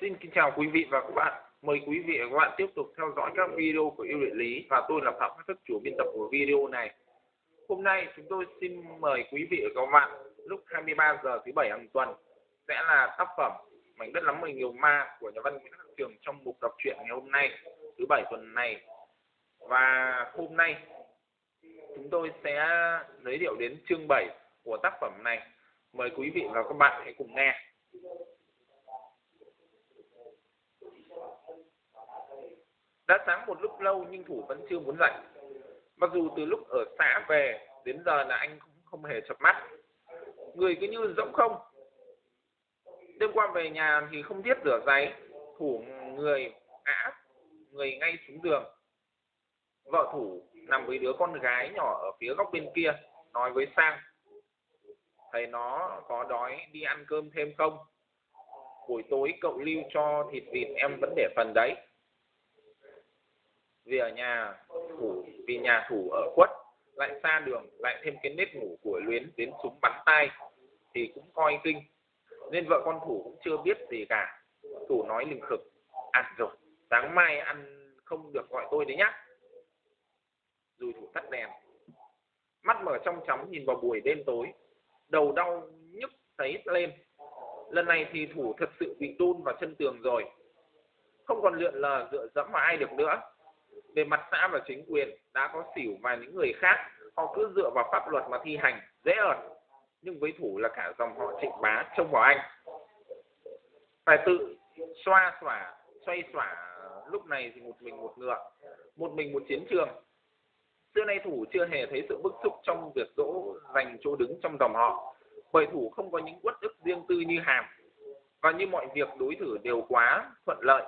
xin kính chào quý vị và các bạn. Mời quý vị và các bạn tiếp tục theo dõi các video của yêu địa lý và tôi là Phạm Khắc Thức, chủ biên tập của video này. Hôm nay chúng tôi xin mời quý vị và các bạn, lúc 23 giờ thứ bảy hàng tuần, sẽ là tác phẩm Mảnh đất lắm mình nhiều ma của nhà văn Nguyễn Khắc Trường trong mục đọc truyện ngày hôm nay, thứ bảy tuần này. Và hôm nay, chúng tôi sẽ giới thiệu đến chương 7 của tác phẩm này. Mời quý vị và các bạn hãy cùng nghe. Đã sáng một lúc lâu nhưng Thủ vẫn chưa muốn dậy. Mặc dù từ lúc ở xã về đến giờ là anh cũng không hề chập mắt. Người cứ như rỗng không. Đêm qua về nhà thì không biết rửa giấy. Thủ người ngã, người ngay xuống giường. Vợ Thủ nằm với đứa con gái nhỏ ở phía góc bên kia, nói với Sang. Thầy nó có đói đi ăn cơm thêm không? Buổi tối cậu lưu cho thịt vịt em vẫn để phần đấy vì ở nhà thủ vì nhà thủ ở khuất lại xa đường lại thêm cái nếp ngủ của luyến đến súng bắn tay thì cũng coi kinh. Nên vợ con thủ cũng chưa biết gì cả. Thủ nói lình khực ăn à, rồi sáng mai ăn không được gọi tôi đấy nhá. Rồi thủ tắt đèn. Mắt mở trong chóng nhìn vào buổi đêm tối. Đầu đau nhức thấy lên. Lần này thì thủ thật sự bị đôn vào chân tường rồi. Không còn lượn lờ dựa dẫm vào ai được nữa về mặt xã và chính quyền đã có xỉu và những người khác, họ cứ dựa vào pháp luật mà thi hành, dễ ợt nhưng với thủ là cả dòng họ trịnh bá, trông vào anh. Phải tự, xoa xỏa xoay xỏa lúc này thì một mình một ngựa, một mình một chiến trường. Xưa nay thủ chưa hề thấy sự bức xúc trong việc dỗ dành chỗ đứng trong dòng họ, bởi thủ không có những uất ức riêng tư như hàm. Và như mọi việc đối xử đều quá thuận lợi,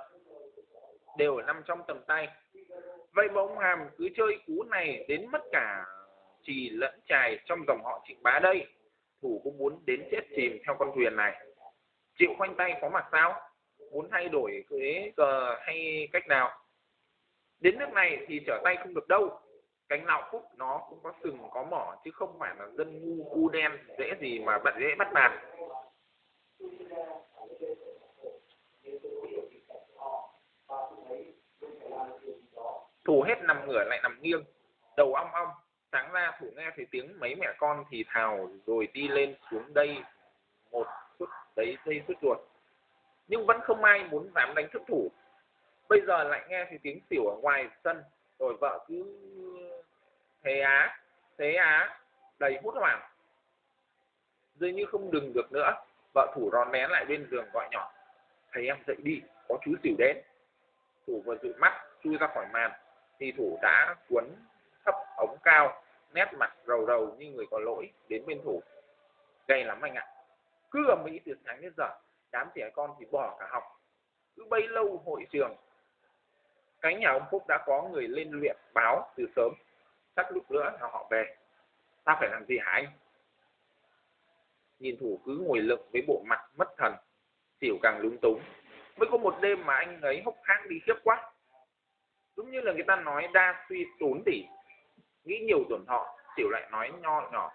đều nằm trong tầm tay vậy mà ông hàm cứ chơi cú này đến mất cả trì lẫn trài trong dòng họ trịnh bá đây. Thủ cũng muốn đến chết chìm theo con thuyền này. Chịu khoanh tay có mặt sao? Muốn thay đổi cái cờ hay cách nào? Đến nước này thì trở tay không được đâu. Cánh nào phúc nó cũng có sừng có mỏ chứ không phải là dân ngu cu đen dễ gì mà bận dễ bắt nạt thủ hết nằm ngửa lại nằm nghiêng đầu ong ong. Sáng ra thủ nghe thấy tiếng mấy mẹ con thì thào rồi đi lên xuống đây một chút, đấy dây suốt ruột. Nhưng vẫn không ai muốn dám đánh thức thủ. Bây giờ lại nghe thấy tiếng xỉu ở ngoài sân rồi vợ cứ thế á thế á đầy hút hoảng. Dường như không đừng được nữa vợ thủ rón nén lại bên giường gọi nhỏ. Thầy em dậy đi có chú xỉu đến. Thủ vừa dụi mắt chui ra khỏi màn thì thủ đã cuốn thấp ống cao, nét mặt rầu rầu như người có lỗi đến bên thủ. Gay lắm anh ạ. Cứ ở mỹ từ sáng đến giờ, đám trẻ con thì bỏ cả học. Cứ bấy lâu hội trường. Cái nhà ông phúc đã có người lên luyện báo từ sớm. Chắc lúc nữa là họ về. Ta phải làm gì hả anh? Nhìn thủ cứ ngồi lựng với bộ mặt mất thần xỉu càng lúng túng. Mới có một đêm mà anh ấy hốc hác đi khiếp quá giống như là người ta nói, đa suy tốn tỉ. Nghĩ nhiều tổn thọ, tiểu lại nói nho nhỏ.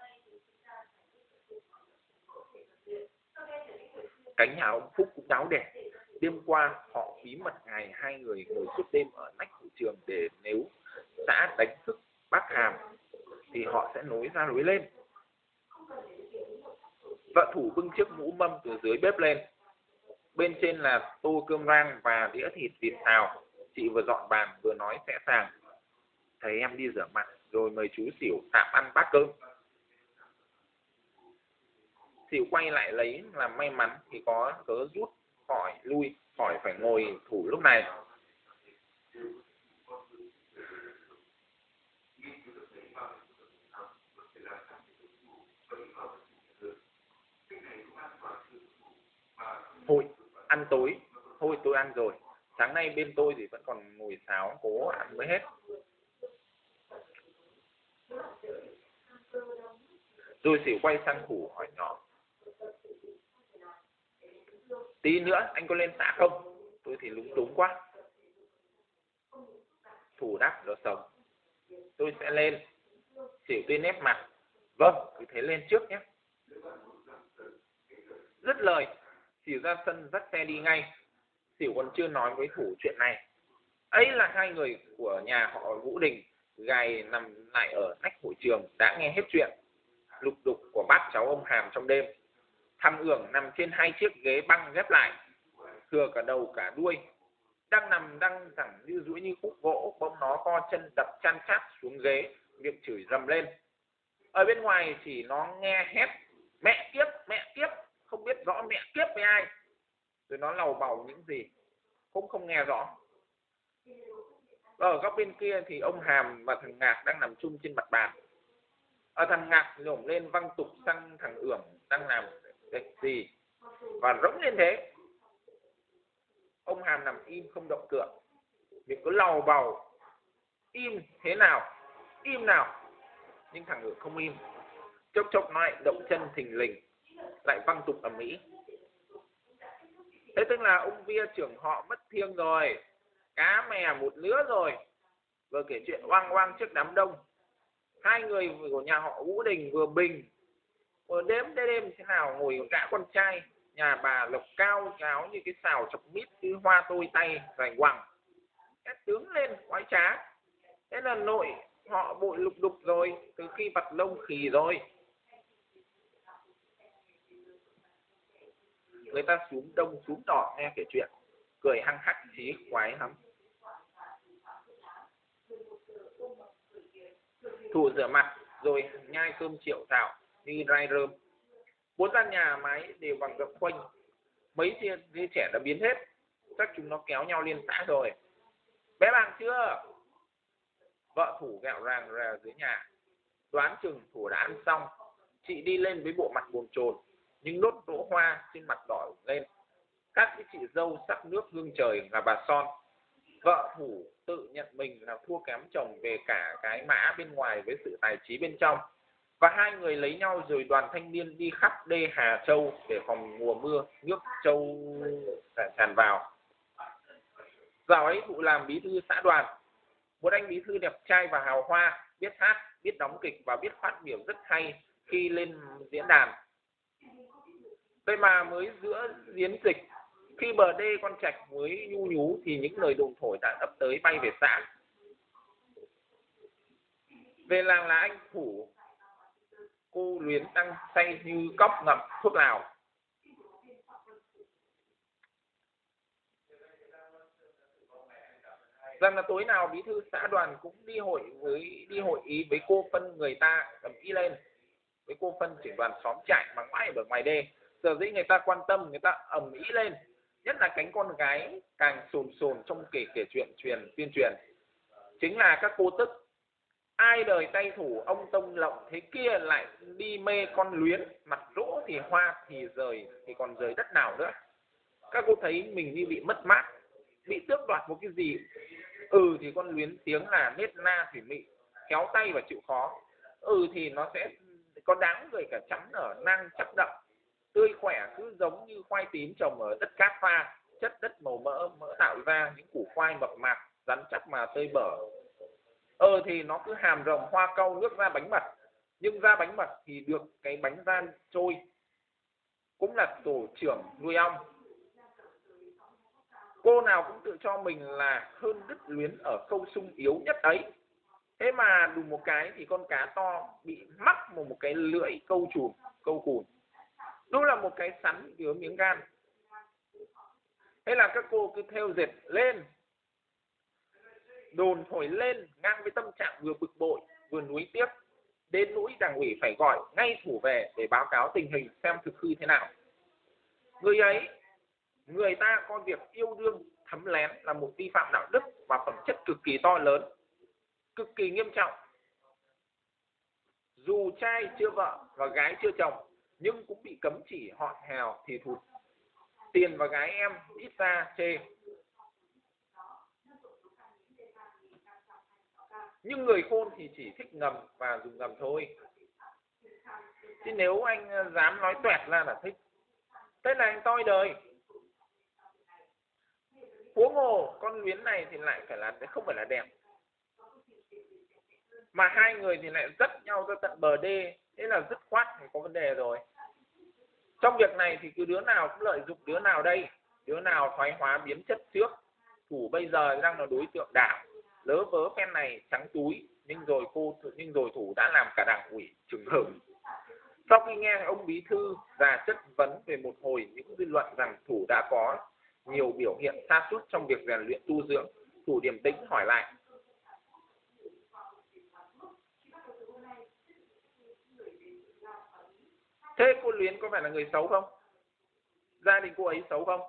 Cánh nhà ông phúc cũng đáo đẻ đêm qua, họ bí mật ngày hai người ngồi suốt đêm ở nách hội trường để nếu xã đánh thức bác hàm, thì họ sẽ nối ra nối lên. Vợ thủ bưng chiếc mũ mâm từ dưới bếp lên. Bên trên là tô cơm rang và đĩa thịt vịt xào chị vừa dọn bàn, vừa nói sẽ sàng. Thấy em đi rửa mặt, rồi mời chú xỉu tạm ăn bát cơm. Xỉu quay lại lấy là may mắn thì có cớ rút khỏi, lui khỏi phải ngồi thủ lúc này. Thôi, ăn tối. Thôi, tôi ăn rồi sáng nay bên tôi thì vẫn còn ngồi sáo cố ăn mới hết. Rồi xỉu quay sang thủ hỏi nhỏ. Tí nữa anh có lên xã không? Tôi thì lúng túng quá. Thủ đáp, nó sống. Tôi sẽ lên. Xỉu tôi nếp mặt. Vâng cứ thế lên trước nhé. Dứt lời, xỉu ra sân dắt xe đi ngay tiểu còn chưa nói với thủ chuyện này. Ấy là hai người của nhà họ vũ đình, gài nằm lại ở nách hội trường, đã nghe hết chuyện. Lục đục của bác cháu ông hàm trong đêm. Thăm ưởng nằm trên hai chiếc ghế băng ghép lại, thừa cả đầu cả đuôi. Đang nằm đang thẳng như duỗi như khúc gỗ, bỗng nó co chân đập chăn chát xuống ghế, miệng chửi rầm lên. Ở bên ngoài chỉ nó nghe hét, mẹ kiếp mẹ kiếp, không biết rõ mẹ kiếp với ai rồi nó lầu bầu những gì cũng không nghe rõ. Ở góc bên kia thì ông hàm và thằng ngạc đang nằm chung trên mặt bàn. Ở thằng ngạc nhổm lên văng tục sang thằng ưởng đang làm cái gì và rỗng lên thế. Ông hàm nằm im không động cựa miệng cứ lầu bầu, im thế nào, im nào. Nhưng thằng ưởng không im. Chốc chốc lại động chân thình lình, lại văng tục ở mỹ thế tức là ông via trưởng họ mất thiêng rồi, cá mè một lứa rồi. Vừa kể chuyện oang oang trước đám đông, hai người của nhà họ vũ đình vừa bình. Vừa đếm đêm đêm thế nào ngồi cả con trai, nhà bà lộc cao cháo như cái xào chọc mít cứ hoa tôi tay rành quẳng. Các tướng lên quái trá. Thế là nội họ bội lục đục rồi, từ khi vặt lông khỉ rồi. Người ta xuống đông, xuống đỏ nghe kể chuyện. Cười hăng hắc chí khoái lắm. Thủ rửa mặt, rồi nhai cơm triệu thảo đi rai rơm. Bốn gian nhà máy đều bằng gập khoanh mấy đứa trẻ đã biến hết. Chắc chúng nó kéo nhau liên xã rồi. Bé bằng chưa? Vợ thủ gạo ràng ra dưới nhà. Đoán chừng thủ đã ăn xong. Chị đi lên với bộ mặt buồn chồn những nốt đỗ hoa trên mặt đỏ lên. Các cái chị dâu sắc nước hương trời là bà son. Vợ thủ tự nhận mình là thua kém chồng về cả cái mã bên ngoài với sự tài trí bên trong. Và hai người lấy nhau rồi đoàn thanh niên đi khắp đê Hà Châu để phòng mùa mưa, nước châu tràn vào. Dạo ấy thụ làm bí thư xã đoàn. Một anh bí thư đẹp trai và hào hoa, biết hát, biết đóng kịch và biết phát biểu rất hay khi lên diễn đàn vậy mà mới giữa diễn dịch. Khi bờ đê con trạch mới nhu nhú thì những lời đồn thổi đã ấp tới bay về xã. Về làng là anh thủ, cô luyến đang say như cốc ngậm thuốc lào. Rằng là tối nào bí thư xã đoàn cũng đi hội với, đi hội ý với cô phân người ta cầm ý lên. Với cô phân trưởng đoàn xóm trại bằng mãi ở ngoài đê giờ dĩ người ta quan tâm, người ta ầm ý lên, nhất là cánh con gái càng sồn sồn trong kể kể chuyện truyền, tuyên truyền. Chính là các cô tức ai đời tay thủ ông tông lộng thế kia lại đi mê con luyến, mặt rỗ thì hoa thì rời, thì còn rời đất nào nữa? Các cô thấy mình như bị mất mát, bị tước đoạt một cái gì? Ừ thì con luyến tiếng là nết na thủy mị, kéo tay và chịu khó. Ừ thì nó sẽ có đáng rồi cả chấm ở năng chắc đậm tươi khỏe cứ giống như khoai tím trồng ở đất cát pha, chất đất màu mỡ mỡ tạo ra những củ khoai mập mạp rắn chắc mà tơi bở. Ờ thì nó cứ hàm rồng hoa cau nước ra bánh mật, nhưng ra bánh mật thì được cái bánh gian trôi, cũng là tổ trưởng nuôi ong. Cô nào cũng tự cho mình là hơn đứt luyến ở câu sung yếu nhất ấy. Thế mà đùng một cái thì con cá to bị mắc một một cái lưỡi câu chùm, câu cùn nó là một cái sắn chứa miếng gan. Thế là các cô cứ theo dệt lên, đồn thổi lên, ngang với tâm trạng vừa bực bội, vừa nuối tiếc. Đến nỗi đảng ủy phải gọi ngay thủ về để báo cáo tình hình xem thực hư thế nào. Người ấy, người ta coi việc yêu đương thấm lén là một vi phạm đạo đức và phẩm chất cực kỳ to lớn, cực kỳ nghiêm trọng. Dù trai chưa vợ và gái chưa chồng nhưng cũng bị cấm chỉ họ hèo thì thụt. Tiền và gái em ít ra chê. Nhưng người khôn thì chỉ thích ngầm và dùng ngầm thôi. Chứ nếu anh ờ, dám nói toẹt ra là thích. Thế là anh toi đời. Huống hồ con luyến này thì lại phải là, không phải là đẹp. Mà hai người thì lại dắt nhau ra tận bờ đê thế là dứt khoát thì có vấn đề rồi. Trong việc này thì cứ đứa nào cũng lợi dụng đứa nào đây, đứa nào thoái hóa biến chất trước, thủ bây giờ đang là đối tượng đảng. Lỡ vớ phen này trắng túi, nhưng rồi cô nhưng rồi thủ đã làm cả đảng ủy trường hưởng sau khi nghe ông bí thư ra chất vấn về một hồi những dư luận rằng thủ đã có nhiều biểu hiện sa sút trong việc rèn luyện tu dưỡng, thủ điềm tĩnh hỏi lại thế cô luyến có phải là người xấu không? Gia đình cô ấy xấu không?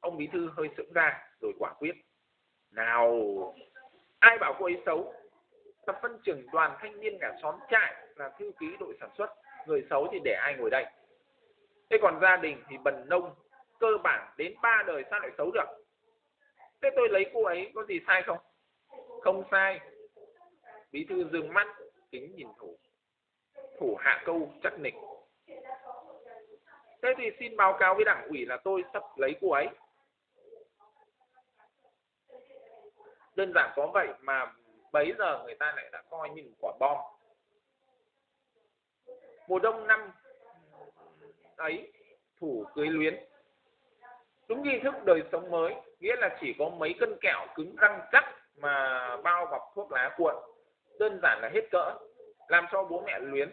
Ông bí thư hơi sững ra rồi quả quyết. Nào, ai bảo cô ấy xấu? Tập phân trưởng đoàn thanh niên cả xóm trại là thư ký đội sản xuất. Người xấu thì để ai ngồi đây? Thế còn gia đình thì bần nông, cơ bản đến ba đời sao lại xấu được? Thế tôi lấy cô ấy có gì sai không? Không sai. Bí thư dừng mắt, kính nhìn thủ. Thủ hạ câu, chắc nịch thế thì xin báo cáo với đảng ủy là tôi sắp lấy cô ấy. Đơn giản có vậy mà bấy giờ người ta lại đã coi như quả bom. Mùa đông năm ấy, thủ cưới luyến. Đúng nghi thức đời sống mới, nghĩa là chỉ có mấy cân kẹo cứng răng chắc mà bao bọc thuốc lá cuộn. Đơn giản là hết cỡ, làm cho bố mẹ luyến.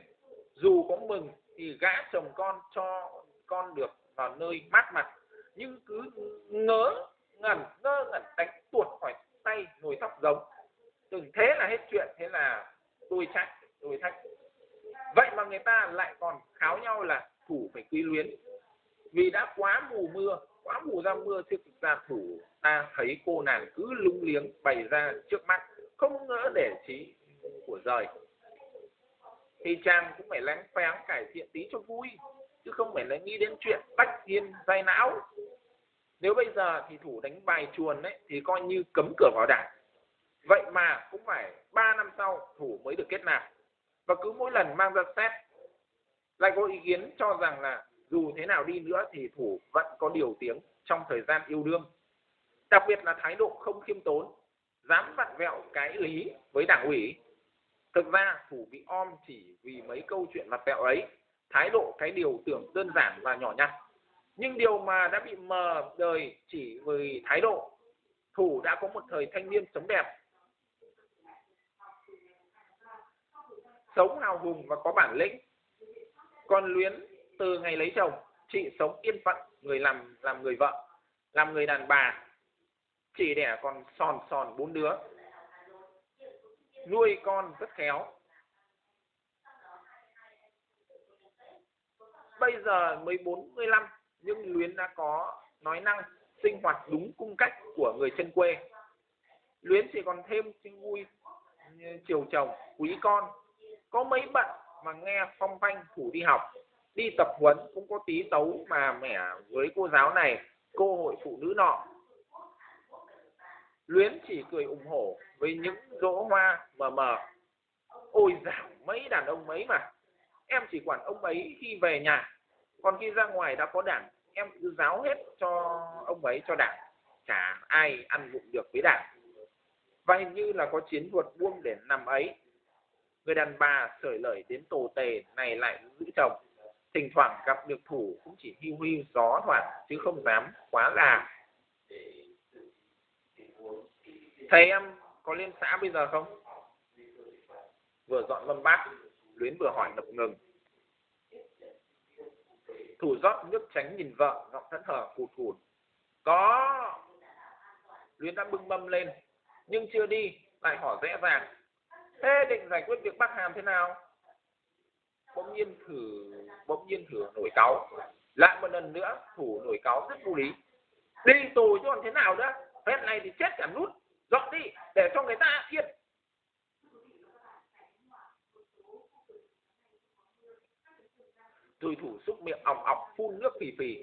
Dù có mừng thì gã chồng con cho con được vào nơi mát mặt. Nhưng cứ ngớ ngẩn, ngơ ngẩn đánh tuột khỏi tay nồi tóc giống. Từng thế là hết chuyện, thế là tôi trách, tôi thách vậy mà người ta lại còn kháo nhau là thủ phải quý luyến. Vì đã quá mù mưa, quá mù ra mưa chứ thực ra thủ ta thấy cô nàng cứ lung liếng bày ra trước mắt, không ngỡ để trí của rời. Thì chàng cũng phải lén phén cải thiện tí cho vui chứ không phải là nghĩ đến chuyện bách thiên dây não. Nếu bây giờ thì thủ đánh bài chuồn đấy thì coi như cấm cửa vào đảng. Vậy mà cũng phải 3 năm sau thủ mới được kết nạp. Và cứ mỗi lần mang ra xét, lại có ý kiến cho rằng là dù thế nào đi nữa thì thủ vẫn có điều tiếng trong thời gian yêu đương. Đặc biệt là thái độ không khiêm tốn, dám vặn vẹo cái lý với đảng ủy. Thực ra thủ bị om chỉ vì mấy câu chuyện vặt vẹo ấy thái độ, cái điều tưởng đơn giản và nhỏ nhặt. Nhưng điều mà đã bị mờ đời chỉ vì thái độ thủ đã có một thời thanh niên sống đẹp. Sống hào hùng và có bản lĩnh còn luyến từ ngày lấy chồng, chị sống yên phận, người làm làm người vợ, làm người đàn bà. Chỉ đẻ còn sòn sòn bốn đứa. Nuôi con rất khéo. Bây giờ mới bốn mươi lăm, nhưng luyến đã có nói năng sinh hoạt đúng cung cách của người chân quê. Luyến chỉ còn thêm sinh vui chiều chồng, quý con. Có mấy bận mà nghe phong phanh thủ đi học, đi tập huấn cũng có tí tấu mà mẻ với cô giáo này, cô hội phụ nữ nọ. Luyến chỉ cười ủng hộ với những rỗ hoa mờ mờ. Ôi dạo mấy đàn ông mấy mà em chỉ quản ông ấy khi về nhà. Còn khi ra ngoài đã có đảng, em cứ giáo hết cho ông ấy, cho đảng. Chả ai ăn vụng được với đảng. Và hình như là có chiến thuật buông để nằm ấy. Người đàn bà sởi lời đến tổ tề, này lại giữ chồng. Thỉnh thoảng gặp được thủ cũng chỉ hiu hiu, gió thoảng, chứ không dám quá là thầy em có lên xã bây giờ không? Vừa dọn mâm bát luyến vừa hỏi ngập ngừng. Thủ rót nước tránh nhìn vợ, giọng thẫn thờ cụt cụt có. Luyến đã bưng mâm lên, nhưng chưa đi, lại hỏi rẽ ràng thế định giải quyết việc bắt hàm thế nào? Bỗng nhiên thử, bỗng nhiên thử nổi cáu. Lại một lần nữa, thủ nổi cáu rất vô lý. Đi tù chứ còn thế nào nữa? Hết này thì chết cả nút. Dọn đi, để cho người ta yên. Rồi thủ xúc miệng ọc ọc phun nước phì phì.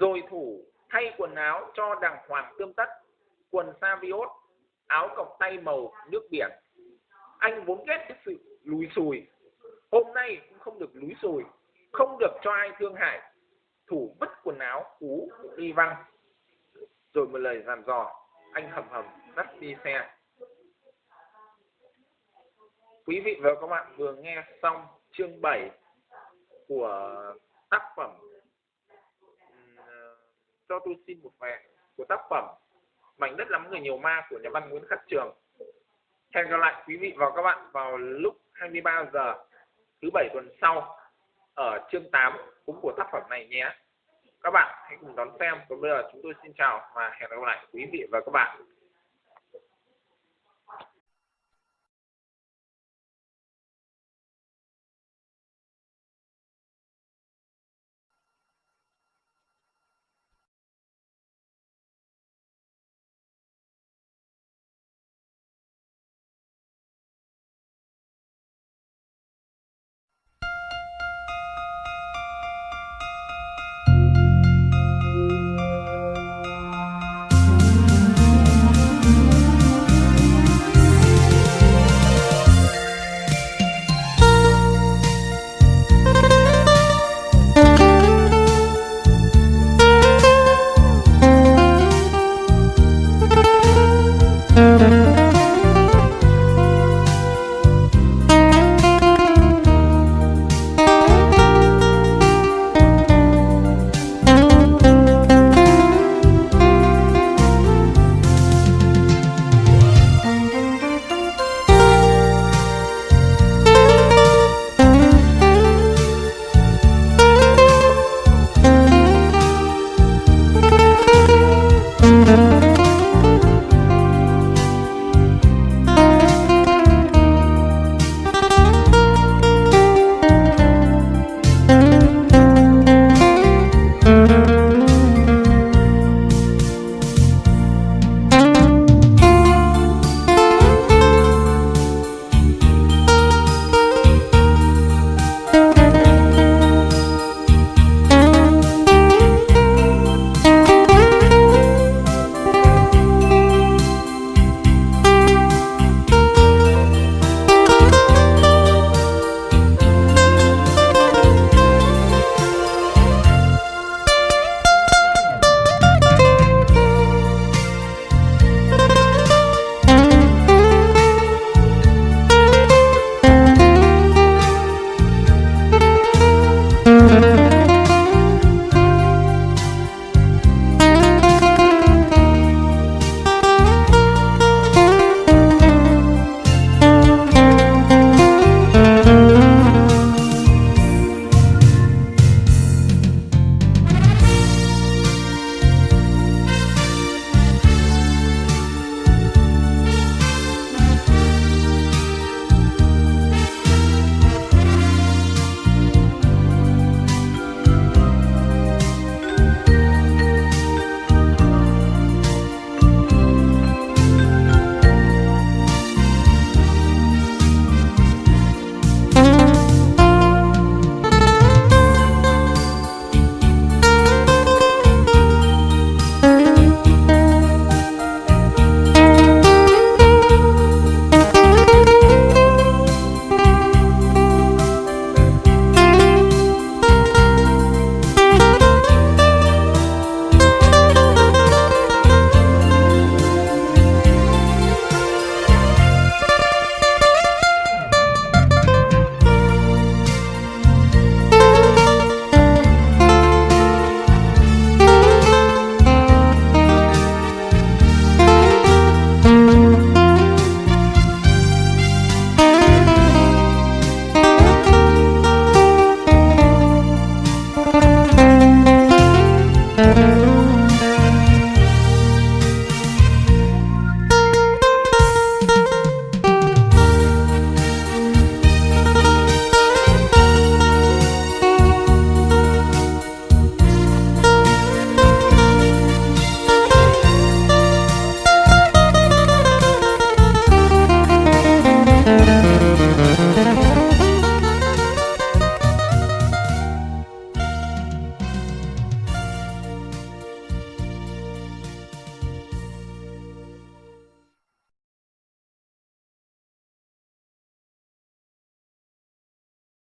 Rồi thủ thay quần áo cho đàng hoàng tươm tất, quần sa viốt áo cộc tay màu nước biển. Anh vốn ghét cái sự lùi xùi. Hôm nay cũng không được lúi xùi, không được cho ai thương hại. Thủ vứt quần áo cú đi văng. Rồi một lời dàn dò, anh hầm hầm dắt đi xe. Quý vị và các bạn vừa nghe xong chương 7 của tác phẩm. Cho tôi xin một mẹ của tác phẩm mảnh đất lắm người nhiều ma của nhà văn Nguyễn Khắc Trường. Hẹn gặp lại quý vị và các bạn vào lúc 23 giờ thứ bảy tuần sau ở chương 8 cũng của tác phẩm này nhé. Các bạn hãy cùng đón xem. Còn bây giờ chúng tôi xin chào và hẹn gặp lại quý vị và các bạn.